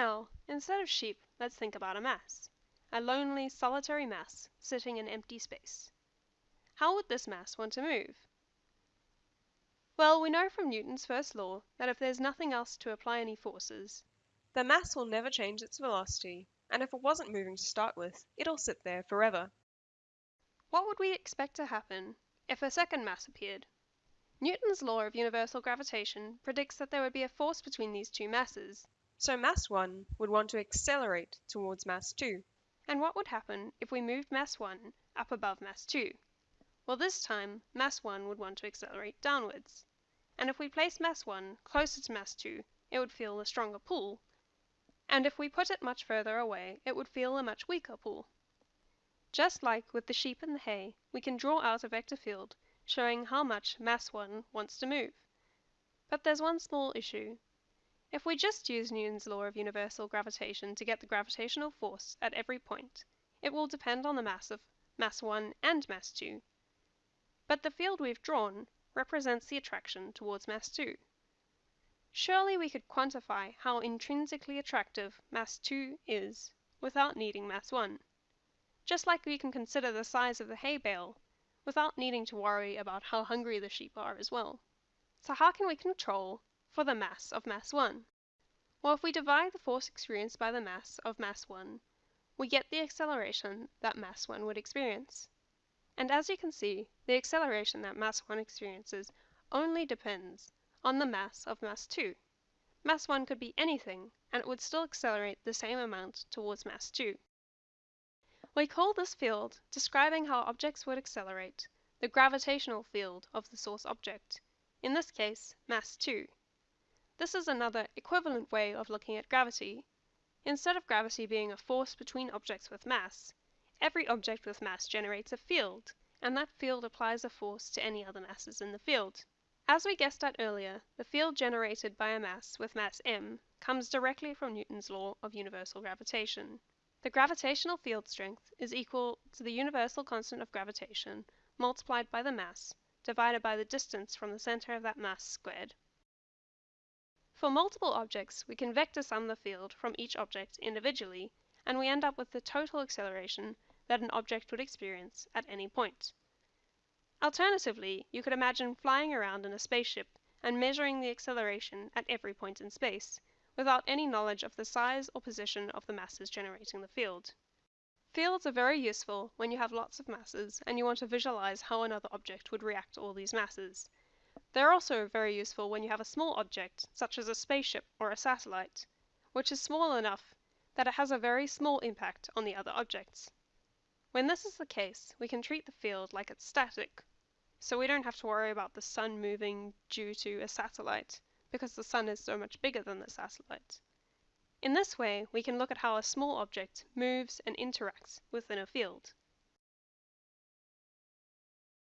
Now, instead of sheep, let's think about a mass. A lonely, solitary mass sitting in empty space. How would this mass want to move? Well, we know from Newton's first law that if there's nothing else to apply any forces, The mass will never change its velocity, and if it wasn't moving to start with, it'll sit there forever. what would we expect to happen if a second mass appeared? Newton's law of universal gravitation predicts that there would be a force between these two masses. So mass 1 would want to accelerate towards mass 2. And what would happen if we moved mass 1 up above mass 2? Well, this time, mass 1 would want to accelerate downwards. And if we place mass 1 closer to mass 2, it would feel a stronger pull. And if we put it much further away, it would feel a much weaker pull. Just like with the sheep and the hay, we can draw out a vector field showing how much mass 1 wants to move. But there's one small issue. If we just use Newton's law of universal gravitation to get the gravitational force at every point, it will depend on the mass of mass 1 and mass 2. But the field we've drawn represents the attraction towards mass 2. Surely we could quantify how intrinsically attractive mass 2 is without needing mass 1. Just like we can consider the size of the hay bale without needing to worry about how hungry the sheep are as well. So how can we control for the mass of mass 1? Well, if we divide the force experienced by the mass of mass 1, we get the acceleration that mass 1 would experience. And as you can see, the acceleration that mass 1 experiences only depends on the mass of mass 2. Mass 1 could be anything, and it would still accelerate the same amount towards mass 2. We call this field, describing how objects would accelerate, the gravitational field of the source object, in this case, mass 2. This is another equivalent way of looking at gravity. Instead of gravity being a force between objects with mass, every object with mass generates a field, and that field applies a force to any other masses in the field. As we guessed at earlier, the field generated by a mass with mass m comes directly from Newton's law of universal gravitation. The gravitational field strength is equal to the universal constant of gravitation multiplied by the mass divided by the distance from the center of that mass squared. For multiple objects, we can vector sum the field from each object individually, and we end up with the total acceleration that an object would experience at any point. Alternatively, you could imagine flying around in a spaceship and measuring the acceleration at every point in space, without any knowledge of the size or position of the masses generating the field. Fields are very useful when you have lots of masses and you want to visualize how another object would react to all these masses. They're also very useful when you have a small object, such as a spaceship or a satellite, which is small enough that it has a very small impact on the other objects. When this is the case, we can treat the field like it's static, so we don't have to worry about the sun moving due to a satellite, because the sun is so much bigger than the satellite. In this way, we can look at how a small object moves and interacts within a field.